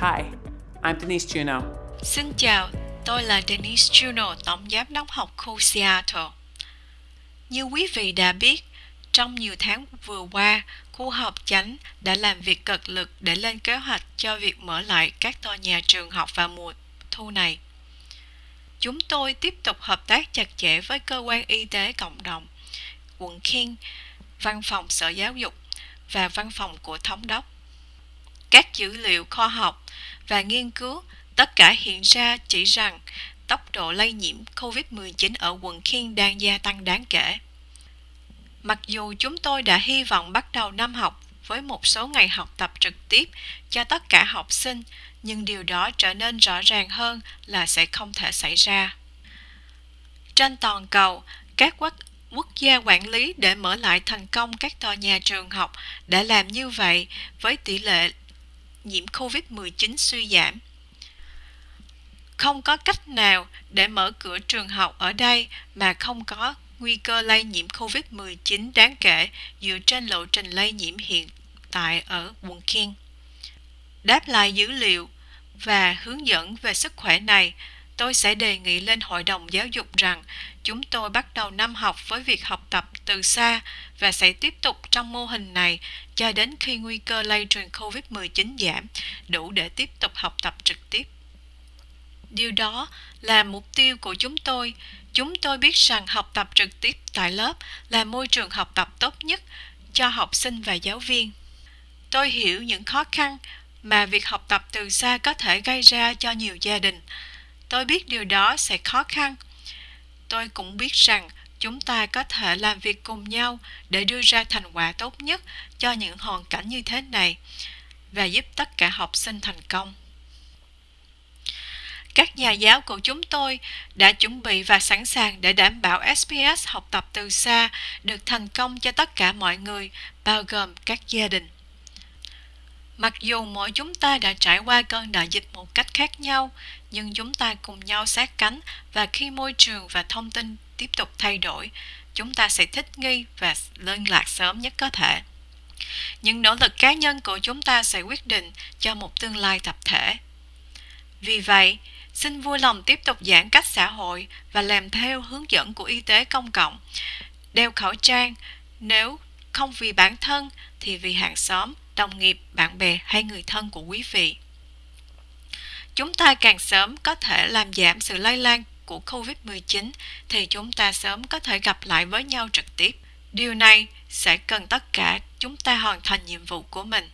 Hi, I'm Denise Juno. Xin chào, tôi là Denise Juno, Tổng Giám đốc học khu Seattle. Như quý vị đã biết, trong nhiều tháng vừa qua, khu học chánh đã làm việc cật lực để lên kế hoạch cho việc mở lại các tòa nhà trường học vào mùa thu này. Chúng tôi tiếp tục hợp tác chặt chẽ với cơ quan y tế cộng đồng, quận King, văn phòng sở giáo dục và văn phòng của thống đốc. Các dữ liệu khoa học và nghiên cứu tất cả hiện ra chỉ rằng tốc độ lây nhiễm COVID-19 ở quận Khiên đang gia tăng đáng kể. Mặc dù chúng tôi đã hy vọng bắt đầu năm học với một số ngày học tập trực tiếp cho tất cả học sinh, nhưng điều đó trở nên rõ ràng hơn là sẽ không thể xảy ra. Trên toàn cầu, các quốc quốc gia quản lý để mở lại thành công các tòa nhà trường học đã làm như vậy với tỷ lệ nhiễm COVID-19 suy giảm. Không có cách nào để mở cửa trường học ở đây mà không có nguy cơ lây nhiễm COVID-19 đáng kể dựa trên lộ trình lây nhiễm hiện tại ở quận King. Đáp lại dữ liệu và hướng dẫn về sức khỏe này, tôi sẽ đề nghị lên Hội đồng Giáo dục rằng chúng tôi bắt đầu năm học với việc học tập từ xa và sẽ tiếp tục trong mô hình này cho đến khi nguy cơ lây truyền COVID-19 giảm, đủ để tiếp tục học tập trực tiếp. Điều đó là mục tiêu của chúng tôi. Chúng tôi biết rằng học tập trực tiếp tại lớp là môi trường học tập tốt nhất cho học sinh và giáo viên. Tôi hiểu những khó khăn mà việc học tập từ xa có thể gây ra cho nhiều gia đình. Tôi biết điều đó sẽ khó khăn. Tôi cũng biết rằng chúng ta có thể làm việc cùng nhau để đưa ra thành quả tốt nhất cho những hoàn cảnh như thế này và giúp tất cả học sinh thành công các nhà giáo của chúng tôi đã chuẩn bị và sẵn sàng để đảm bảo SPS học tập từ xa được thành công cho tất cả mọi người, bao gồm các gia đình. Mặc dù mỗi chúng ta đã trải qua cơn đại dịch một cách khác nhau, nhưng chúng ta cùng nhau sát cánh và khi môi trường và thông tin tiếp tục thay đổi, chúng ta sẽ thích nghi và liên lạc sớm nhất có thể. Những nỗ lực cá nhân của chúng ta sẽ quyết định cho một tương lai tập thể. Vì vậy, xin vui lòng tiếp tục giãn cách xã hội và làm theo hướng dẫn của y tế công cộng. Đeo khẩu trang nếu không vì bản thân thì vì hàng xóm, đồng nghiệp, bạn bè hay người thân của quý vị. Chúng ta càng sớm có thể làm giảm sự lây lan của COVID-19 thì chúng ta sớm có thể gặp lại với nhau trực tiếp. Điều này sẽ cần tất cả chúng ta hoàn thành nhiệm vụ của mình.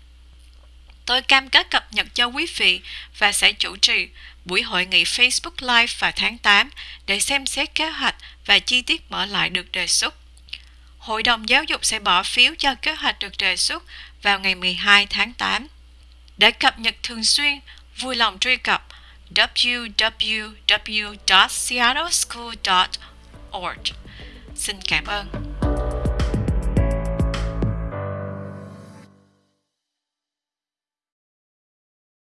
Tôi cam kết cập nhật cho quý vị và sẽ chủ trì buổi hội nghị Facebook Live vào tháng 8 để xem xét kế hoạch và chi tiết mở lại được đề xuất. Hội đồng giáo dục sẽ bỏ phiếu cho kế hoạch được đề xuất vào ngày 12 tháng 8. Để cập nhật thường xuyên, vui lòng truy cập www.seattleschool.org. Xin cảm ơn.